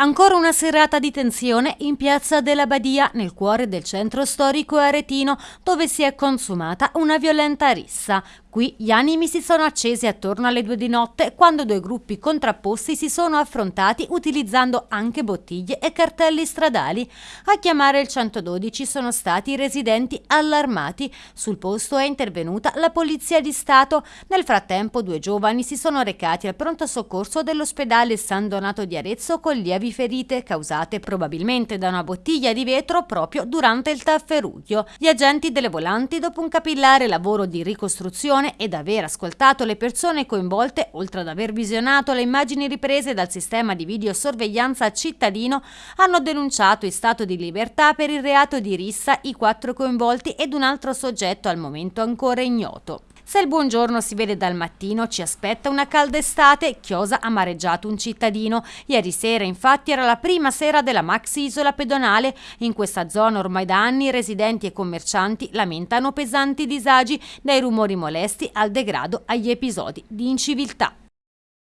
Ancora una serata di tensione in piazza della Badia, nel cuore del centro storico aretino, dove si è consumata una violenta rissa. Qui gli animi si sono accesi attorno alle due di notte quando due gruppi contrapposti si sono affrontati utilizzando anche bottiglie e cartelli stradali. A chiamare il 112 sono stati i residenti allarmati. Sul posto è intervenuta la Polizia di Stato. Nel frattempo due giovani si sono recati al pronto soccorso dell'ospedale San Donato di Arezzo con lievi ferite causate probabilmente da una bottiglia di vetro proprio durante il tafferuglio. Gli agenti delle volanti, dopo un capillare lavoro di ricostruzione, ed aver ascoltato le persone coinvolte, oltre ad aver visionato le immagini riprese dal sistema di videosorveglianza cittadino, hanno denunciato in stato di libertà per il reato di rissa i quattro coinvolti ed un altro soggetto al momento ancora ignoto. Se il buongiorno si vede dal mattino, ci aspetta una calda estate. Chiosa ha mareggiato un cittadino. Ieri sera, infatti, era la prima sera della maxi isola pedonale. In questa zona ormai da anni residenti e commercianti lamentano pesanti disagi, dai rumori molesti al degrado agli episodi di inciviltà.